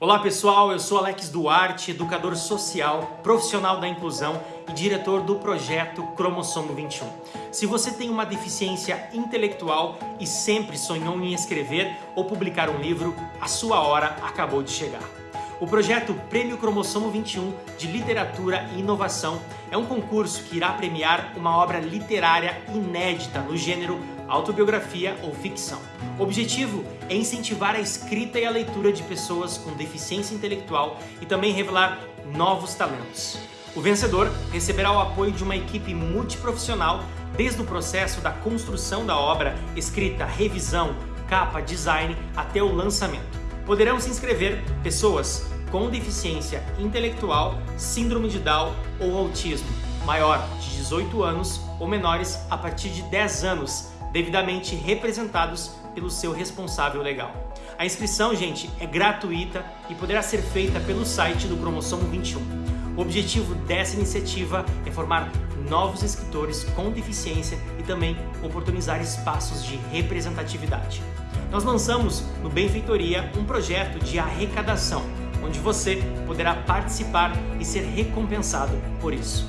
Olá pessoal, eu sou Alex Duarte, educador social, profissional da inclusão e diretor do projeto Cromossomo 21. Se você tem uma deficiência intelectual e sempre sonhou em escrever ou publicar um livro, a sua hora acabou de chegar. O projeto Prêmio Cromossomo 21 de Literatura e Inovação é um concurso que irá premiar uma obra literária inédita no gênero autobiografia ou ficção. O objetivo é incentivar a escrita e a leitura de pessoas com deficiência intelectual e também revelar novos talentos. O vencedor receberá o apoio de uma equipe multiprofissional desde o processo da construção da obra, escrita, revisão, capa, design até o lançamento. Poderão se inscrever pessoas com deficiência intelectual, síndrome de Down ou autismo, maior de 18 anos ou menores a partir de 10 anos, devidamente representados pelo seu responsável legal. A inscrição, gente, é gratuita e poderá ser feita pelo site do Cromossomo 21. O objetivo dessa iniciativa é formar novos escritores com deficiência e também oportunizar espaços de representatividade. Nós lançamos no Benfeitoria um projeto de arrecadação, onde você poderá participar e ser recompensado por isso.